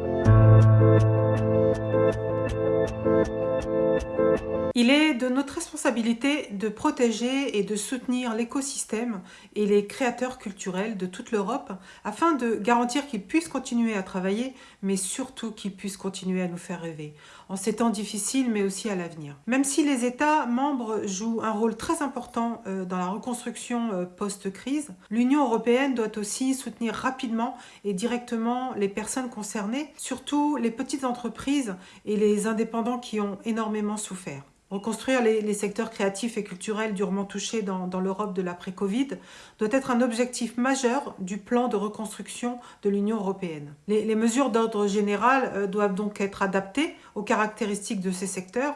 Thank you. Responsabilité de protéger et de soutenir l'écosystème et les créateurs culturels de toute l'Europe afin de garantir qu'ils puissent continuer à travailler, mais surtout qu'ils puissent continuer à nous faire rêver, en ces temps difficiles, mais aussi à l'avenir. Même si les États membres jouent un rôle très important euh, dans la reconstruction euh, post-crise, l'Union européenne doit aussi soutenir rapidement et directement les personnes concernées, surtout les petites entreprises et les indépendants qui ont énormément souffert. Reconstruire les, secteurs créatifs et culturels durement touchés dans, l'Europe de l'après-Covid doit être un objectif majeur du plan de reconstruction de l'Union européenne. Les, mesures d'ordre général euh, doivent donc être adaptées aux caractéristiques de ces secteurs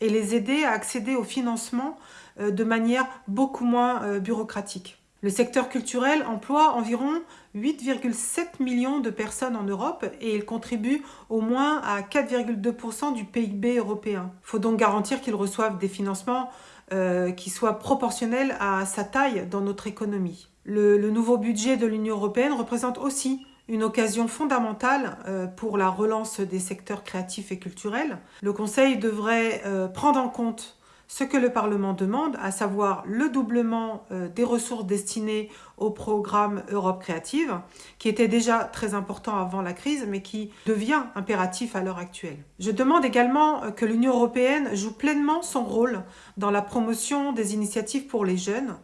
et les aider à accéder au financement euh, de manière beaucoup moins euh, bureaucratique. Le secteur culturel emploie environ 8,7 millions de personnes en Europe et il contribue au moins à 4,2% du PIB européen. Il faut donc garantir qu'ils reçoivent des financements euh, qui soient proportionnels à sa taille dans notre économie. Le, nouveau budget de l'Union européenne représente aussi une occasion fondamentale euh, pour la relance des secteurs créatifs et culturels. Le Conseil devrait euh, prendre en compte ce que le Parlement demande, à savoir le doublement euh, des ressources destinées au programme Europe Créative, qui était déjà très important avant la crise, mais qui devient impératif à l'heure actuelle. Je demande également euh, que l'Union européenne joue pleinement son rôle dans la promotion des initiatives pour les jeunes.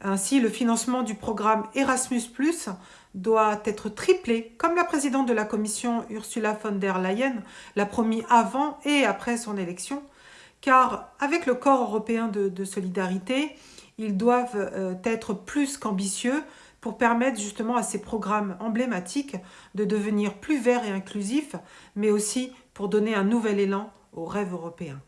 Ainsi, le financement du programme Erasmus+, doit être triplé, comme la présidente de la Commission Ursula von der Leyen l'a promis avant et après son élection, car avec le corps européen de, solidarité, ils doivent euh, être plus qu'ambitieux pour permettre justement à ces programmes emblématiques de devenir plus verts et inclusifs, mais aussi pour donner un nouvel élan au rêve européen.